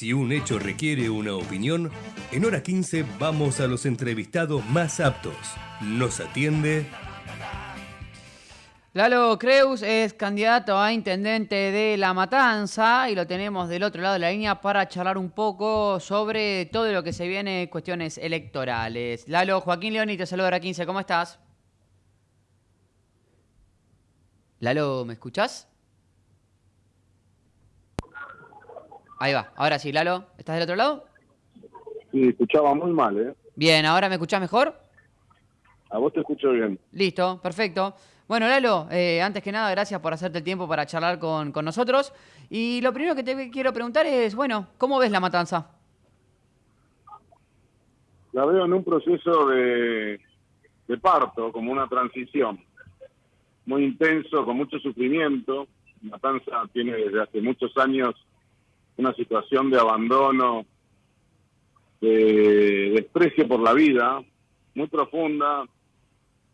Si un hecho requiere una opinión, en hora 15 vamos a los entrevistados más aptos. Nos atiende Lalo Creus es candidato a intendente de La Matanza y lo tenemos del otro lado de la línea para charlar un poco sobre todo lo que se viene cuestiones electorales. Lalo, Joaquín Leoni te saluda a 15, ¿cómo estás? Lalo, ¿me escuchás? Ahí va, ahora sí, Lalo, ¿estás del otro lado? Sí, escuchaba muy mal, ¿eh? Bien, ¿ahora me escuchás mejor? A vos te escucho bien. Listo, perfecto. Bueno, Lalo, eh, antes que nada, gracias por hacerte el tiempo para charlar con, nosotros. Y lo primero que te quiero preguntar es, bueno, ¿cómo ves la matanza? La veo en un proceso de, de parto, como una transición. Muy intenso, con mucho sufrimiento. Matanza tiene desde hace muchos años una situación de abandono, de desprecio por la vida, muy profunda,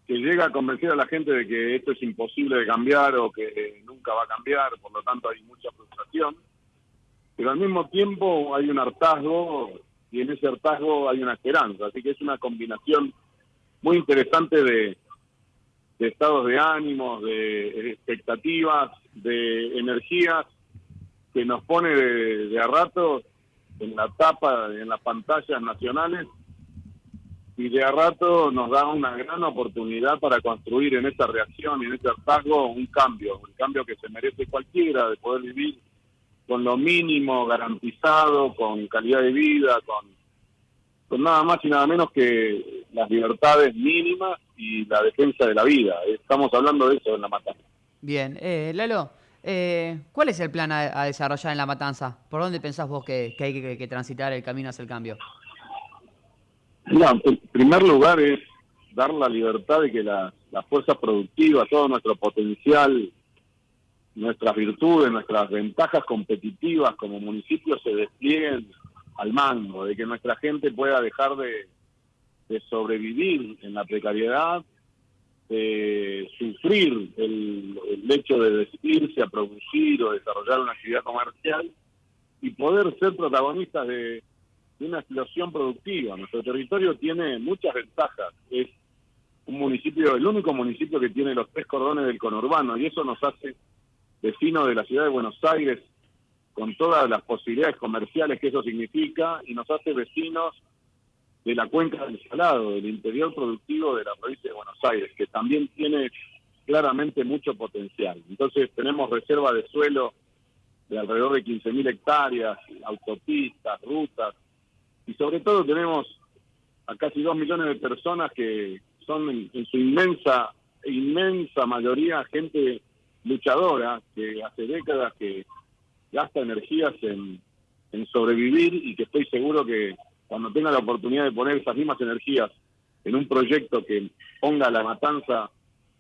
que llega a convencer a la gente de que esto es imposible de cambiar o que nunca va a cambiar, por lo tanto hay mucha frustración, pero al mismo tiempo hay un hartazgo y en ese hartazgo hay una esperanza, así que es una combinación muy interesante de, estados de ánimos, de expectativas, de energías que nos pone de, a rato en la tapa, en las pantallas nacionales y de a rato nos da una gran oportunidad para construir en esta reacción y en este hartazgo un cambio, un cambio que se merece cualquiera, de poder vivir con lo mínimo garantizado, con calidad de vida, con, con nada más y nada menos que las libertades mínimas y la defensa de la vida. Estamos hablando de eso en La Matanza. Bien, eh, Lalo, eh, ¿cuál es el plan a, desarrollar en La Matanza? ¿Por dónde pensás vos que, hay que transitar el camino hacia el cambio? No, en primer lugar es dar la libertad de que las fuerzas productivas, todo nuestro potencial, nuestras virtudes, nuestras ventajas competitivas como municipio se desplieguen al mango, de que nuestra gente pueda dejar de, sobrevivir en la precariedad, sufrir el, hecho de decidirse a producir o desarrollar una actividad comercial y poder ser protagonistas de de una explosión productiva. Nuestro territorio tiene muchas ventajas. Es un municipio, el único municipio que tiene los tres cordones del conurbano y eso nos hace vecinos de la ciudad de Buenos Aires con todas las posibilidades comerciales que eso significa y nos hace vecinos de la cuenca del Salado, del interior productivo de la provincia de Buenos Aires, que también tiene claramente mucho potencial. Entonces tenemos reserva de suelo de alrededor de 15.000 hectáreas, autopistas, rutas, y sobre todo tenemos a casi dos millones de personas que son en, su inmensa, inmensa mayoría gente luchadora que hace décadas que gasta energías en, en sobrevivir y que estoy seguro que cuando tenga la oportunidad de poner esas mismas energías en un proyecto que ponga la matanza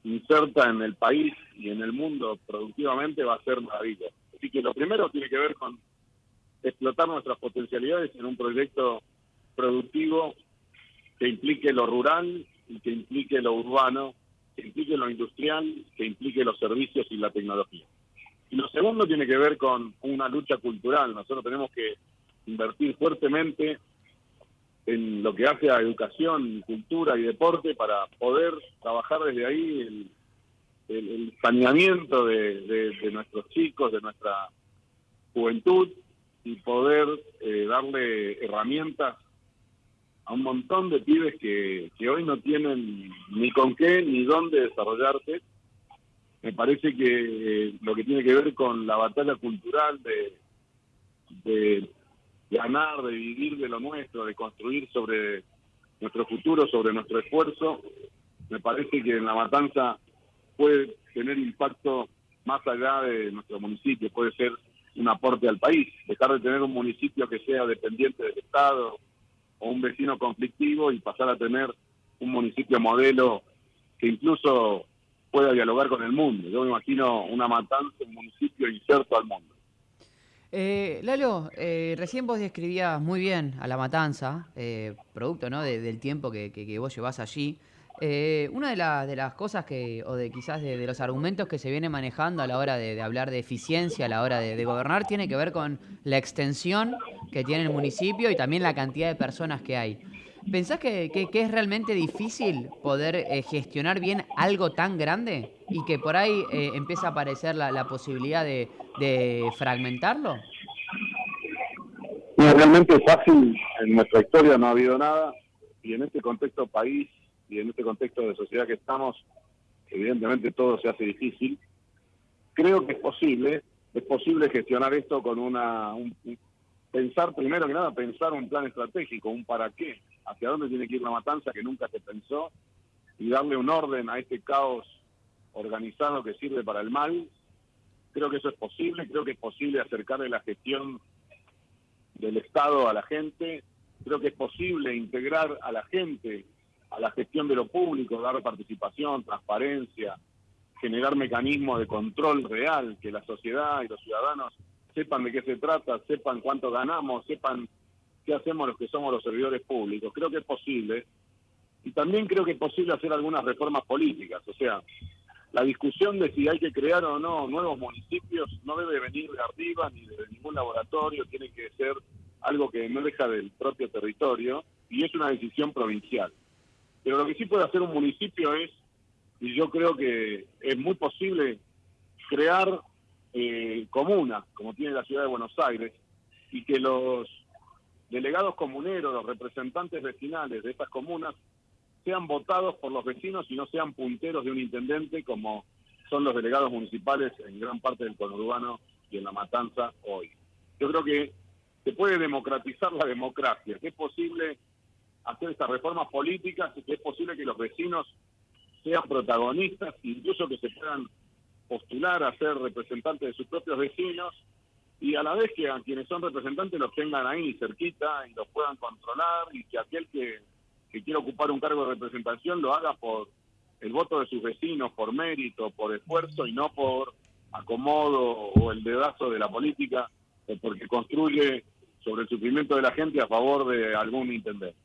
inserta en el país y en el mundo productivamente va a ser maravilloso. Así que lo primero tiene que ver con explotar nuestras potencialidades en un proyecto productivo que implique lo rural y que implique lo urbano, que implique lo industrial, que implique los servicios y la tecnología. Y lo segundo tiene que ver con una lucha cultural. Nosotros tenemos que invertir fuertemente en lo que hace a educación, cultura y deporte para poder trabajar desde ahí el, saneamiento de nuestros chicos, de nuestra juventud y poder eh, darle herramientas a un montón de pibes que, que hoy no tienen ni con qué ni dónde desarrollarse. Me parece que eh, lo que tiene que ver con la batalla cultural de, de ganar, de vivir de lo nuestro, de construir sobre nuestro futuro, sobre nuestro esfuerzo, me parece que en la matanza puede tener impacto más allá de nuestro municipio, puede ser un aporte al país, dejar de tener un municipio que sea dependiente del Estado o un vecino conflictivo y pasar a tener un municipio modelo que incluso pueda dialogar con el mundo. Yo me imagino una matanza, un municipio inserto al mundo. Eh, Lalo, eh, recién vos describías muy bien a la matanza, eh, producto ¿no? del tiempo que, que vos llevás allí. Eh, una de, de, las cosas que, o de quizás de, los argumentos que se viene manejando a la hora de, hablar de eficiencia, a la hora de, gobernar, tiene que ver con la extensión que tiene el municipio y también la cantidad de personas que hay. ¿Pensás que, es realmente difícil poder eh, gestionar bien algo tan grande y que por ahí eh, empieza a aparecer la, posibilidad de, fragmentarlo? realmente fácil en nuestra historia no ha habido nada y en este contexto país y en este contexto de sociedad que estamos, evidentemente todo se hace difícil. Creo que es posible, es posible gestionar esto con una, pensar primero que nada, pensar un plan estratégico, un para qué, hacia dónde tiene que ir la matanza que nunca se pensó y darle un orden a este caos organizado que sirve para el mal. Creo que eso es posible, creo que es posible acercarle la gestión del Estado a la gente, creo que es posible integrar a la gente a la gestión de lo público, dar participación, transparencia, generar mecanismos de control real, que la sociedad y los ciudadanos sepan de qué se trata, sepan cuánto ganamos, sepan qué hacemos los que somos los servidores públicos. Creo que es posible. Y también creo que es posible hacer algunas reformas políticas. O sea, la discusión de si hay que crear o no nuevos municipios no debe venir de arriba ni de ningún laboratorio, tiene que ser algo que emerja del propio territorio y es una decisión provincial. Pero lo que sí puede hacer un municipio es, y yo creo que es muy posible, crear eh, comunas, como tiene la ciudad de Buenos Aires, y que los delegados comuneros, los representantes vecinales de estas comunas, sean votados por los vecinos y no sean punteros de un intendente como son los delegados municipales en gran parte del conurbano y en la matanza hoy. Yo creo que se puede democratizar la democracia, que es posible hacer estas reformas políticas y que es posible que los vecinos sean protagonistas, incluso que se puedan postular a ser representantes de sus propios vecinos y a la vez que a quienes son representantes los tengan ahí cerquita y los puedan controlar y que aquel que, que quiera ocupar un cargo de representación lo haga por el voto de sus vecinos, por mérito, por esfuerzo y no por acomodo o el dedazo de la política, porque construye sobre el sufrimiento de la gente a favor de algún intendente.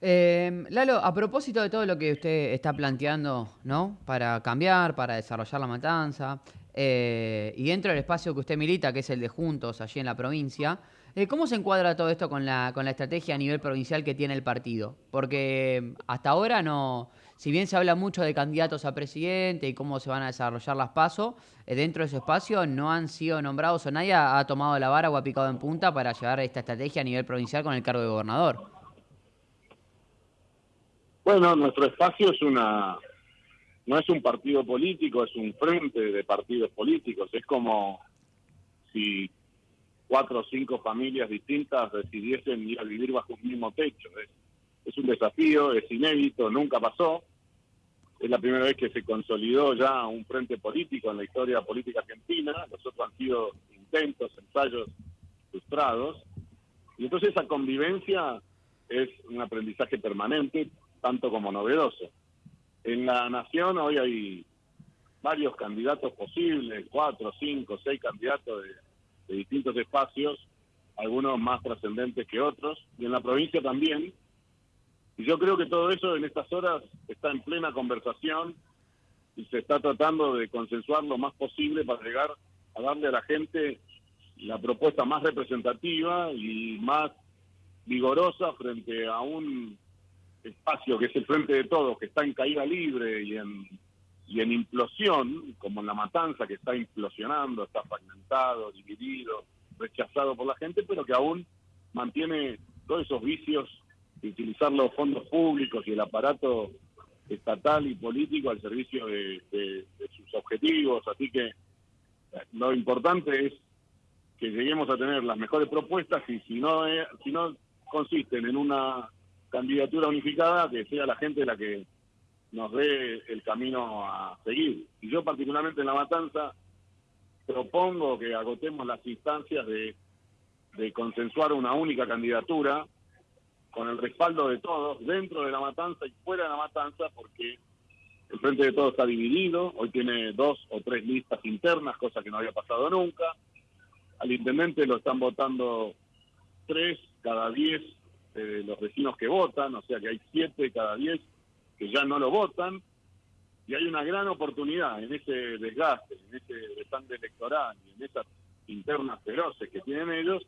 Eh, Lalo, a propósito de todo lo que usted está planteando, ¿no? Para cambiar, para desarrollar la matanza, eh, y dentro del espacio que usted milita, que es el de Juntos, allí en la provincia, eh, ¿cómo se encuadra todo esto con la, con la estrategia a nivel provincial que tiene el partido? Porque hasta ahora no, si bien se habla mucho de candidatos a presidente y cómo se van a desarrollar las pasos, dentro de ese espacio no han sido nombrados o nadie ha tomado la vara o ha picado en punta para llevar esta estrategia a nivel provincial con el cargo de gobernador. Bueno, nuestro espacio es una, no es un partido político, es un frente de partidos políticos. Es como si cuatro o cinco familias distintas decidiesen ir a vivir bajo un mismo techo. Es, un desafío, es inédito, nunca pasó. Es la primera vez que se consolidó ya un frente político en la historia política argentina. Los otros han sido intentos, ensayos frustrados. Y entonces esa convivencia es un aprendizaje permanente tanto como novedoso. En la nación hoy hay varios candidatos posibles, cuatro, cinco, seis candidatos de, distintos espacios, algunos más trascendentes que otros, y en la provincia también. Y yo creo que todo eso en estas horas está en plena conversación y se está tratando de consensuar lo más posible para llegar a darle a la gente la propuesta más representativa y más vigorosa frente a un espacio que es el frente de todos, que está en caída libre y en, y en implosión, como en la matanza que está implosionando, está fragmentado, dividido, rechazado por la gente, pero que aún mantiene todos esos vicios de utilizar los fondos públicos y el aparato estatal y político al servicio de, sus objetivos. Así que eh, lo importante es que lleguemos a tener las mejores propuestas y si no, si no consisten en una candidatura unificada que sea la gente la que nos dé el camino a seguir. Y yo particularmente en La Matanza propongo que agotemos las instancias de, de consensuar una única candidatura con el respaldo de todos dentro de La Matanza y fuera de La Matanza porque el Frente de Todos está dividido, hoy tiene dos o tres listas internas, cosa que no había pasado nunca. Al intendente lo están votando tres cada diez de los vecinos que votan, o sea que hay siete cada diez que ya no lo votan, y hay una gran oportunidad en ese desgaste, en ese desgaste electoral en esas internas feroces que tienen ellos,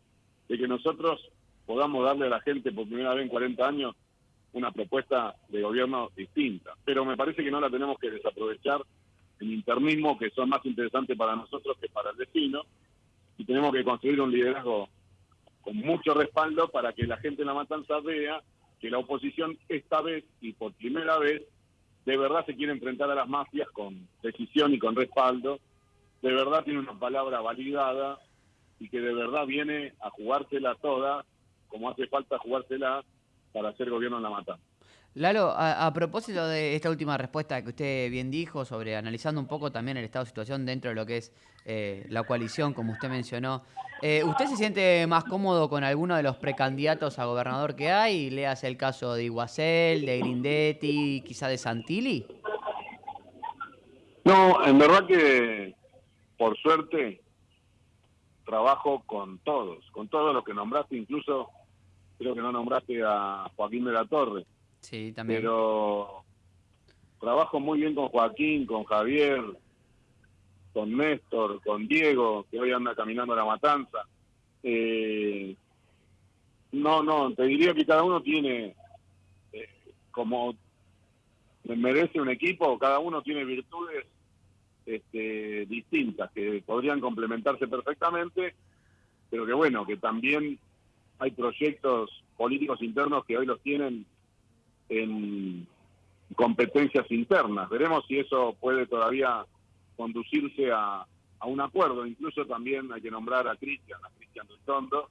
de que nosotros podamos darle a la gente por primera vez en 40 años una propuesta de gobierno distinta. Pero me parece que no la tenemos que desaprovechar en internismo que son más interesantes para nosotros que para el vecino y tenemos que construir un liderazgo con mucho respaldo para que la gente en la matanza vea que la oposición esta vez y por primera vez de verdad se quiere enfrentar a las mafias con decisión y con respaldo, de verdad tiene una palabra validada y que de verdad viene a jugársela toda, como hace falta jugársela para hacer gobierno en la matanza. Lalo, a, propósito de esta última respuesta que usted bien dijo sobre analizando un poco también el estado de situación dentro de lo que es eh, la coalición, como usted mencionó, eh, ¿usted se siente más cómodo con alguno de los precandidatos a gobernador que hay? Leas el caso de Iguacel, de Grindetti, quizá de Santilli. No, en verdad que por suerte trabajo con todos, con todos los que nombraste, incluso creo que no nombraste a Joaquín de la Torre Sí, también. Pero trabajo muy bien con Joaquín, con Javier, con Néstor, con Diego, que hoy anda caminando la matanza. Eh, no, no, te diría que cada uno tiene, eh, como merece un equipo, cada uno tiene virtudes este, distintas que podrían complementarse perfectamente, pero que bueno, que también hay proyectos políticos internos que hoy los tienen en competencias internas. Veremos si eso puede todavía conducirse a, un acuerdo. Incluso también hay que nombrar a Cristian, a Cristian Tondo,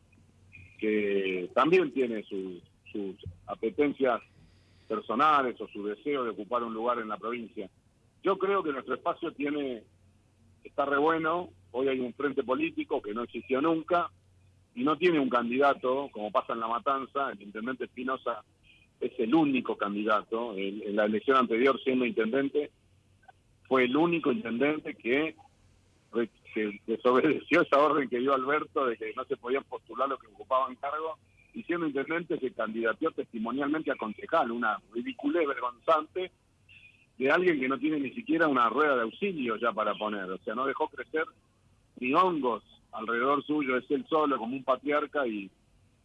que también tiene sus apetencias personales o su deseo de ocupar un lugar en la provincia. Yo creo que nuestro espacio tiene está re bueno. Hoy hay un frente político que no existió nunca y no tiene un candidato, como pasa en La Matanza, el intendente Espinosa es el único candidato. En, la elección anterior, siendo intendente, fue el único intendente que, desobedeció esa orden que dio Alberto de que no se podían postular los que ocupaban cargo. Y siendo intendente, se candidateó testimonialmente a concejal, una ridiculez vergonzante de alguien que no tiene ni siquiera una rueda de auxilio ya para poner. O sea, no dejó crecer ni hongos alrededor suyo, es él solo como un patriarca y,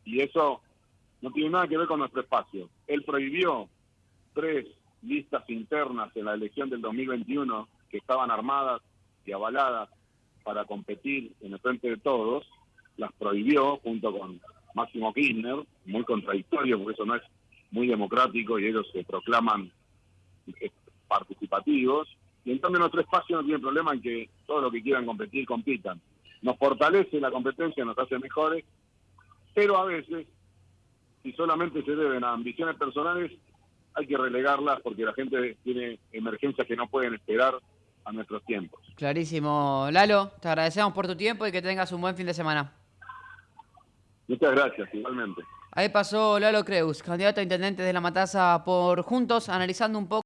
y eso no tiene nada que ver con nuestro espacio. Él prohibió tres listas internas en la elección del 2021 que estaban armadas y avaladas para competir en el frente de todos, las prohibió junto con Máximo Kirchner, muy contradictorio porque eso no es muy democrático y ellos se proclaman eh, participativos. Y entonces nuestro espacio no tiene problema en que todos los que quieran competir compitan. Nos fortalece la competencia, nos hace mejores, pero a veces si solamente se deben a ambiciones personales, hay que relegarlas porque la gente tiene emergencias que no pueden esperar a nuestros tiempos. Clarísimo. Lalo, te agradecemos por tu tiempo y que tengas un buen fin de semana. Muchas gracias, igualmente. Ahí pasó Lalo Creus, candidato a intendente de La Mataza por Juntos, analizando un poco